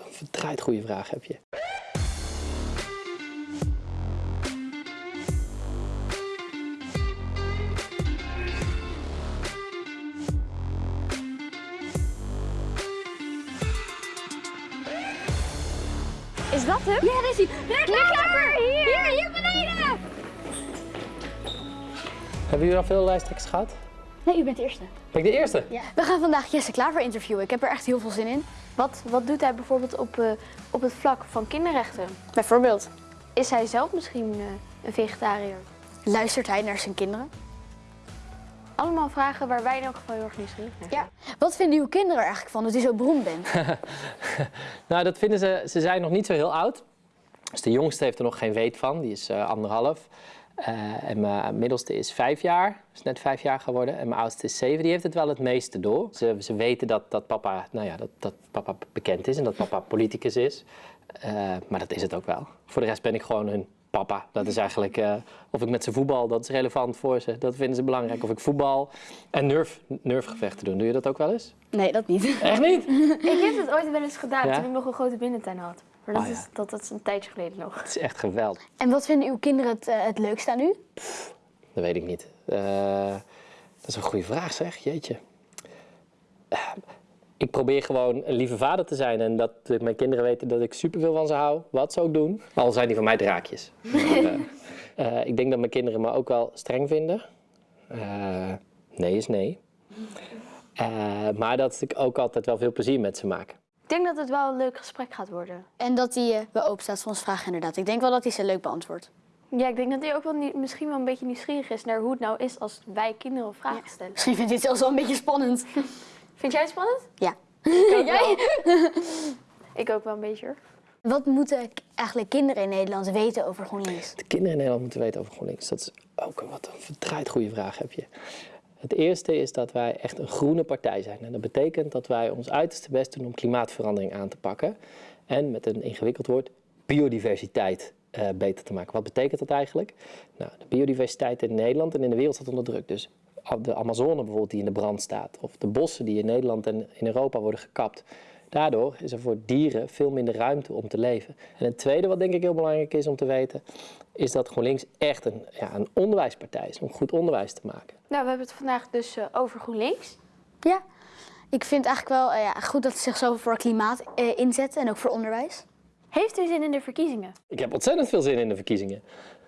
wat een verdraaid goede vraag heb je. Is dat hem? Ja, dat is hij. Klikklapper! Hier, hier beneden! Hebben jullie al veel lijsttrekkers gehad? Nee, u bent de eerste. Ben ik de eerste? Ja. We gaan vandaag Jesse Klaver interviewen. Ik heb er echt heel veel zin in. Wat, wat doet hij bijvoorbeeld op, eh, op het vlak van kinderrechten? Bijvoorbeeld. Is hij zelf misschien eh, een vegetariër? Luistert hij naar zijn kinderen? Allemaal vragen waar wij in elk geval heel erg nieuwsgierig naar zijn. Ja. Wat vinden uw kinderen er eigenlijk van dat u zo beroemd bent? Nou, dat vinden ze, ze zijn nog niet zo heel oud. Dus de jongste heeft er nog geen weet van, die is eh, anderhalf. Eh, en mijn middelste is vijf jaar, is net vijf jaar geworden. En mijn oudste is zeven, die heeft het wel het meeste door. Ze, ze weten dat, dat, papa, nou ja, dat, dat papa bekend is en dat papa politicus is. Eh, maar dat is het ook wel. Voor de rest ben ik gewoon hun papa. Dat is eigenlijk, eh, of ik met ze voetbal, dat is relevant voor ze. Dat vinden ze belangrijk. Of ik voetbal en nerf, nerfgevechten doen. Doe je dat ook wel eens? Nee, dat niet. Echt niet? Ik heb het ooit wel eens gedaan Ja? toen ik nog een grote binnentuin had. Maar dat, Oh, ja. is, dat, dat is een tijdje geleden nog. Het is echt geweldig. En wat vinden uw kinderen het, eh, het leukste aan u? Dat weet ik niet. Eh, dat is een goede vraag zeg, jeetje. Eh, ik probeer gewoon een lieve vader te zijn en dat mijn kinderen weten dat ik superveel van ze hou, wat ze ook doen. Al zijn die van mij draakjes. Maar, eh, eh, ik denk dat mijn kinderen me ook wel streng vinden. Eh, nee is nee. Eh, maar dat ik ook altijd wel veel plezier met ze maak. Ik denk dat het wel een leuk gesprek gaat worden. En dat hij eh, wel open staat voor ons vragen inderdaad. Ik denk wel dat hij ze leuk beantwoordt. Ja, ik denk dat hij ook wel misschien wel een beetje nieuwsgierig is naar hoe het nou is als wij kinderen vragen stellen. Misschien vindt hij het zelfs wel een beetje spannend. Vind jij het spannend? Ja. Jij? ik ook wel een beetje hoor. Wat moeten eigenlijk kinderen in Nederland weten over GroenLinks? De kinderen in Nederland moeten weten over GroenLinks. Dat is ook een, wat een verdraaid goede vraag heb je. Het eerste is dat wij echt een groene partij zijn. En dat betekent dat wij ons uiterste best doen om klimaatverandering aan te pakken. En met een ingewikkeld woord, biodiversiteit eh, beter te maken. Wat betekent dat eigenlijk? Nou, de biodiversiteit in Nederland en in de wereld staat onder druk. Dus de Amazone bijvoorbeeld die in de brand staat. Of de bossen die in Nederland en in Europa worden gekapt. Daardoor is er voor dieren veel minder ruimte om te leven. En het tweede wat denk ik heel belangrijk is om te weten, is dat GroenLinks echt een, ja, een onderwijspartij is om goed onderwijs te maken. Nou, we hebben het vandaag dus eh, over GroenLinks. Ja. Ik vind eigenlijk wel eh, ja, goed dat ze zich zo voor klimaat eh, inzetten en ook voor onderwijs. Heeft u zin in de verkiezingen? Ik heb ontzettend veel zin in de verkiezingen.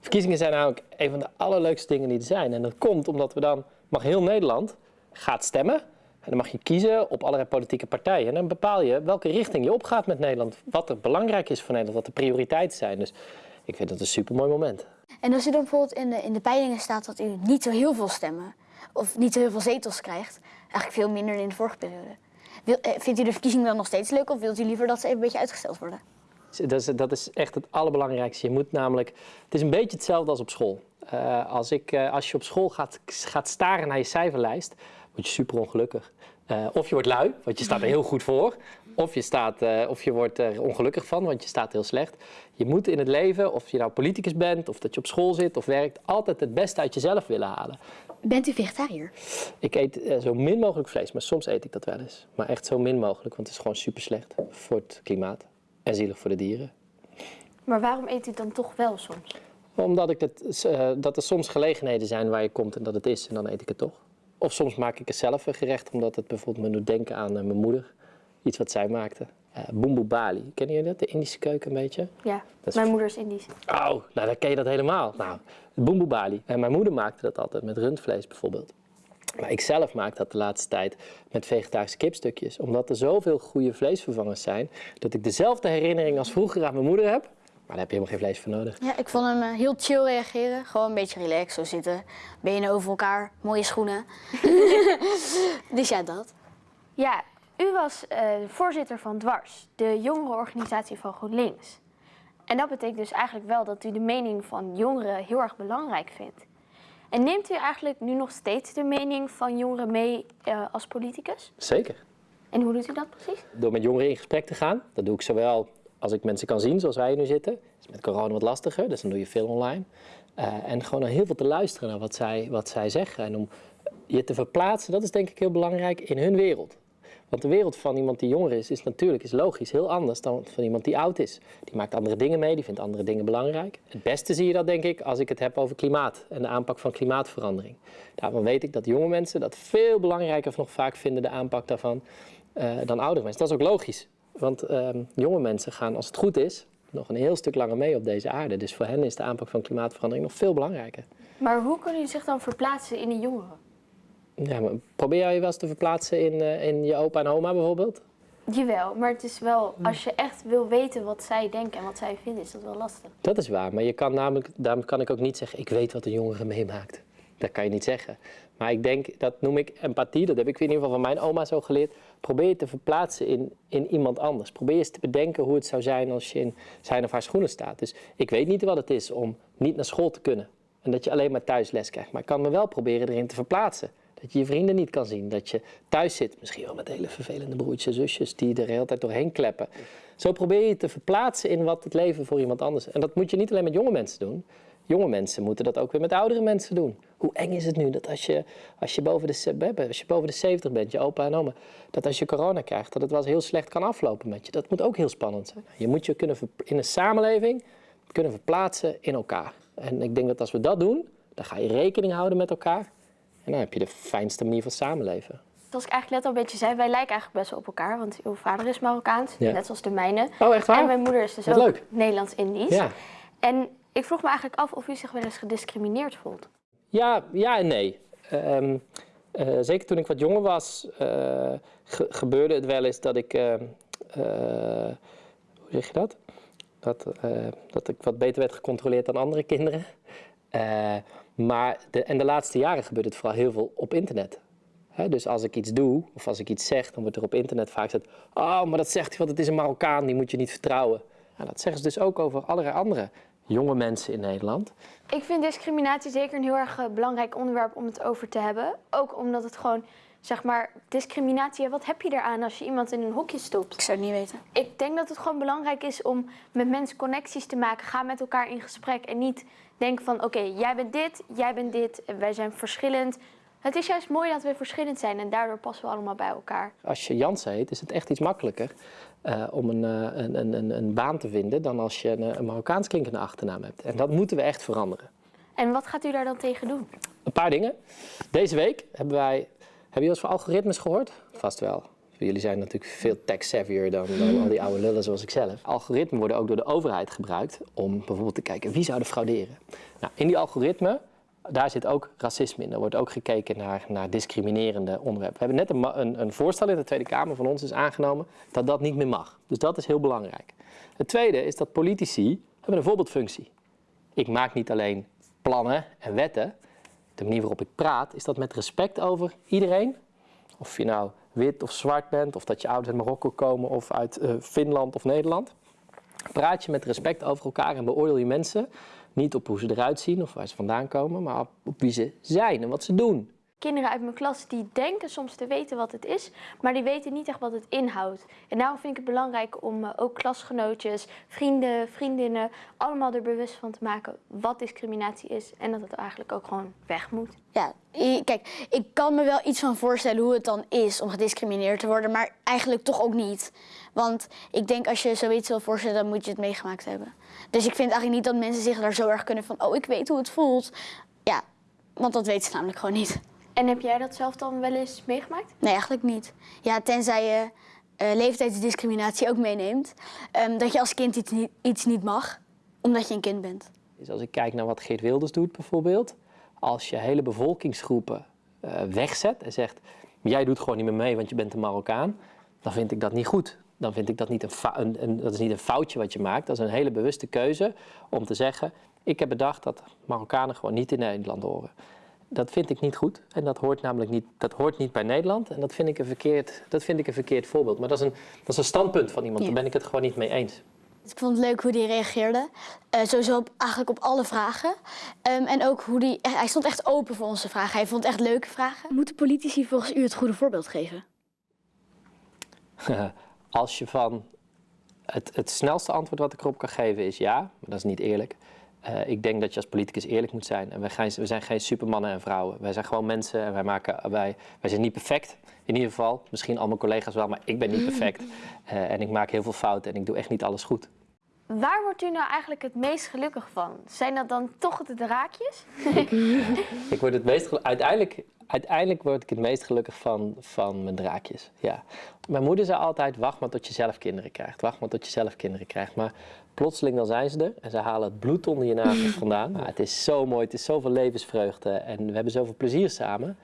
Verkiezingen zijn namelijk een van de allerleukste dingen die er zijn. En dat komt omdat we dan, mag heel Nederland gaat stemmen. En dan mag je kiezen op allerlei politieke partijen. En dan bepaal je welke richting je opgaat met Nederland. Wat er belangrijk is voor Nederland, wat de prioriteiten zijn. Dus ik vind dat een supermooi moment. En als u dan bijvoorbeeld in de, in de peilingen staat dat u niet zo heel veel stemmen of niet zo heel veel zetels krijgt, eigenlijk veel minder dan in de vorige periode. Wil, eh, vindt u de verkiezingen dan nog steeds leuk of wilt u liever dat ze even een beetje uitgesteld worden? Dat is, dat is echt het allerbelangrijkste. Je moet namelijk, het is een beetje hetzelfde als op school. Eh, als, ik, eh, als je op school gaat, gaat staren naar je cijferlijst, word je super ongelukkig. Eh, of je wordt lui, want je staat er heel goed voor. Of je, staat, eh, of je wordt er ongelukkig van, want je staat heel slecht. Je moet in het leven, of je nou politicus bent, of dat je op school zit of werkt, altijd het beste uit jezelf willen halen. Bent u vegetariër? Ik eet eh, zo min mogelijk vlees, maar soms eet ik dat wel eens. Maar echt zo min mogelijk, want het is gewoon super slecht voor het klimaat. En zielig voor de dieren. Maar waarom eet u dan toch wel soms? Omdat ik het, dat er soms gelegenheden zijn waar je komt en dat het is en dan eet ik het toch. Of soms maak ik er zelf een gerecht omdat het bijvoorbeeld me doet denken aan eh, mijn moeder. Iets wat zij maakte. Uh, Boemboe bali. Kennen jullie dat? De Indische keuken een beetje? Ja, is- mijn moeder is Indisch. Oh, nou dan ken je dat helemaal. Nou, boemboe bali. En mijn moeder maakte dat altijd met rundvlees bijvoorbeeld. Maar ik zelf maak dat de laatste tijd met vegetarische kipstukjes. Omdat er zoveel goede vleesvervangers zijn, dat ik dezelfde herinnering als vroeger aan mijn moeder heb. Maar daar heb je helemaal geen vlees voor nodig. Ja, ik vond hem eh, heel chill reageren. Gewoon een beetje relaxed, zo zitten. Benen over elkaar, mooie schoenen. dus ja, dat. Ja, u was eh, voorzitter van Dwars, de jongerenorganisatie van GroenLinks. En dat betekent dus eigenlijk wel dat u de mening van jongeren heel erg belangrijk vindt. En neemt u eigenlijk nu nog steeds de mening van jongeren mee eh, als politicus? Zeker. En hoe doet u dat precies? Door met jongeren in gesprek te gaan. Dat doe ik zowel als ik mensen kan zien, zoals wij nu zitten. Is met corona wat lastiger, dus dan doe je veel online. Eh, en gewoon heel veel te luisteren naar wat zij, wat zij zeggen. En om je te verplaatsen, dat is denk ik heel belangrijk, in hun wereld. Want de wereld van iemand die jonger is, is natuurlijk is logisch heel anders dan van iemand die oud is. Die maakt andere dingen mee, die vindt andere dingen belangrijk. Het beste zie je dat denk ik als ik het heb over klimaat en de aanpak van klimaatverandering. Daarvan weet ik dat jonge mensen dat veel belangrijker nog vaak vinden, de aanpak daarvan, uh, dan oudere mensen. Dat is ook logisch. Want uh, jonge mensen gaan, als het goed is, nog een heel stuk langer mee op deze aarde. Dus voor hen is de aanpak van klimaatverandering nog veel belangrijker. Maar hoe kunnen jullie zich dan verplaatsen in de jongeren? Ja, maar probeer jij je wel eens te verplaatsen in, uh, in je opa en oma bijvoorbeeld? Jawel, maar het is wel, als je echt wil weten wat zij denken en wat zij vinden, is dat wel lastig. Dat is waar, maar je kan namelijk, daarom kan ik ook niet zeggen, ik weet wat een jongere meemaakt. Dat kan je niet zeggen. Maar ik denk, dat noem ik empathie, dat heb ik in ieder geval van mijn oma zo geleerd. Probeer je te verplaatsen in, in iemand anders. Probeer eens te bedenken hoe het zou zijn als je in zijn of haar schoenen staat. Dus ik weet niet wat het is om niet naar school te kunnen. En dat je alleen maar thuis les krijgt. Maar ik kan me wel proberen erin te verplaatsen. Dat je je vrienden niet kan zien. Dat je thuis zit, misschien wel met hele vervelende broertjes en zusjes die er de hele tijd doorheen kleppen. Zo probeer je te verplaatsen in wat het leven voor iemand anders. En dat moet je niet alleen met jonge mensen doen. Jonge mensen moeten dat ook weer met oudere mensen doen. Hoe eng is het nu dat als je, als je, boven, de, als je boven de 70 bent, je opa en oma, dat als je corona krijgt, dat het wel eens heel slecht kan aflopen met je. Dat moet ook heel spannend zijn. Je moet je kunnen in een samenleving kunnen verplaatsen in elkaar. En ik denk dat als we dat doen, dan ga je rekening houden met elkaar. En dan heb je de fijnste manier van samenleven. Zoals ik eigenlijk net al een beetje zei, wij lijken eigenlijk best wel op elkaar. Want uw vader is Marokkaans, Ja. net zoals de mijne. Oh, echt waar? En mijn moeder is dus Wat ook. Nederlands-Indisch. Ja. En ik vroeg me eigenlijk af of u zich wel eens gediscrimineerd voelt. Ja, ja en nee. Ehm, eh, zeker toen ik wat jonger was, eh, ge- gebeurde het wel eens dat ik. eh, eh, hoe zeg je dat? Dat, dat ik wat beter werd gecontroleerd dan andere kinderen. Maar de, en de laatste jaren gebeurt het vooral heel veel op internet. Dus als ik iets doe of als ik iets zeg, dan wordt er op internet vaak gezegd: Oh, maar dat zegt hij, want het is een Marokkaan, die moet je niet vertrouwen. Nou, dat zeggen ze dus ook over allerlei andere jonge mensen in Nederland. Ik vind discriminatie zeker een heel erg eh, belangrijk onderwerp om het over te hebben. Ook omdat het gewoon, zeg maar, discriminatie, wat heb je eraan als je iemand in een hokje stopt? Ik zou het niet weten. Ik denk dat het gewoon belangrijk is om met mensen connecties te maken. Ga met elkaar in gesprek en niet denken van oké, jij bent dit, jij bent dit, en wij zijn verschillend. Het is juist mooi dat we verschillend zijn en daardoor passen we allemaal bij elkaar. Als je Jansen heet, is het echt iets makkelijker eh, om een, eh, een, een, een, een baan te vinden dan als je een, een Marokkaans klinkende achternaam hebt. En dat moeten we echt veranderen. En wat gaat u daar dan tegen doen? Een paar dingen. Deze week hebben wij. Hebben jullie eens van algoritmes gehoord? Vast wel. Jullie zijn natuurlijk veel tech-savvier dan, dan al die oude lullen zoals ik zelf. Algoritmen worden ook door de overheid gebruikt om bijvoorbeeld te kijken wie zou er frauderen. Nou, in die algoritmen, daar zit ook racisme in. Er wordt ook gekeken naar, naar discriminerende onderwerpen. We hebben net een, een, een voorstel in de Tweede Kamer van ons is aangenomen dat dat niet meer mag. Dus dat is heel belangrijk. Het tweede is dat politici hebben een voorbeeldfunctie. Ik maak niet alleen plannen en wetten. De manier waarop ik praat, is dat met respect over iedereen. Of je nou wit of zwart bent, of dat je ouders uit Marokko komen of uit eh, Finland of Nederland. Praat je met respect over elkaar en beoordeel je mensen niet op hoe ze eruit zien of waar ze vandaan komen, maar op, wie ze zijn en wat ze doen. Kinderen uit mijn klas die denken soms te weten wat het is, maar die weten niet echt wat het inhoudt. En daarom vind ik het belangrijk om eh, ook klasgenootjes, vrienden, vriendinnen, allemaal er bewust van te maken wat discriminatie is en dat het eigenlijk ook gewoon weg moet. Ja, kijk, ik kan me wel iets van voorstellen hoe het dan is om gediscrimineerd te worden, maar eigenlijk toch ook niet. Want ik denk als je zoiets wil voorstellen, dan moet je het meegemaakt hebben. Dus ik vind eigenlijk niet dat mensen zich daar zo erg kunnen van, oh, ik weet hoe het voelt. Ja, want dat weten ze namelijk gewoon niet. En heb jij dat zelf dan wel eens meegemaakt? Nee, eigenlijk niet. Ja, tenzij je eh, leeftijdsdiscriminatie ook meeneemt. ehm, dat je als kind iets niet, iets niet mag, omdat je een kind bent. Dus als ik kijk naar wat Geert Wilders doet bijvoorbeeld, als je hele bevolkingsgroepen eh, wegzet en zegt, jij doet gewoon niet meer mee want je bent een Marokkaan, dan vind ik dat niet goed. Dan vind ik dat niet een, een- dat is niet een foutje wat je maakt, dat is een hele bewuste keuze om te zeggen, ik heb bedacht dat Marokkanen gewoon niet in Nederland horen. Dat vind ik niet goed en dat hoort namelijk niet, dat hoort niet bij Nederland en dat vind ik een verkeerd, dat vind ik een verkeerd voorbeeld. Maar dat is een, dat is een standpunt van iemand, Ja. daar ben ik het gewoon niet mee eens. Dus ik vond het leuk hoe hij reageerde. Eh, sowieso op, eigenlijk op alle vragen. Ehm, en ook hoe die, hij stond echt open voor onze vragen. Hij vond echt leuke vragen. Moeten politici volgens u het goede voorbeeld geven? Als je van het, het snelste antwoord wat ik erop kan geven is ja, maar dat is niet eerlijk. Eh, ik denk dat je als politicus eerlijk moet zijn. En wij, gaan, we zijn geen supermannen en vrouwen. Wij zijn gewoon mensen en wij, maken, wij, wij zijn niet perfect. In ieder geval, misschien al mijn collega's wel, maar ik ben niet perfect. Eh, en ik maak heel veel fouten en ik doe echt niet alles goed. Waar wordt u nou eigenlijk het meest gelukkig van? Zijn dat dan toch de draakjes? Ik word het meest uiteindelijk, uiteindelijk word ik het meest gelukkig van, van mijn draakjes. Ja. Mijn moeder zei altijd: wacht maar tot je zelf kinderen krijgt. Wacht maar tot je zelf kinderen krijgt. Maar plotseling dan zijn ze er en ze halen het bloed onder je nagels vandaan. Maar het is zo mooi, het is zoveel levensvreugde en we hebben zoveel plezier samen.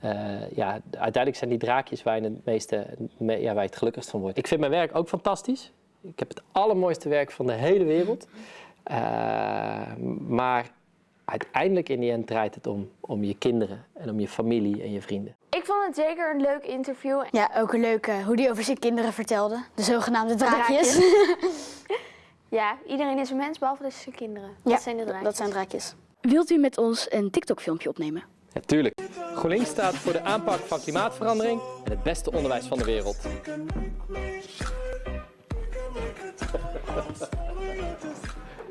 Eh, ja, uiteindelijk zijn die draakjes waar je het meeste, me- ja, waar je het gelukkigst van wordt. Ik vind mijn werk ook fantastisch. Ik heb het allermooiste werk van de hele wereld. Eh, maar uiteindelijk in die end draait het om, om je kinderen en om je familie en je vrienden. Ik vond het zeker een leuk interview. Ja, ook een leuke hoe die over zijn kinderen vertelde. De zogenaamde draakjes. Ja, iedereen is een mens, behalve dus zijn kinderen. Dat Ja, zijn de draakjes. dat zijn draakjes. Wilt u met ons een TikTok-filmpje opnemen? Ja, tuurlijk. GroenLinks staat voor de aanpak van klimaatverandering en het beste onderwijs van de wereld.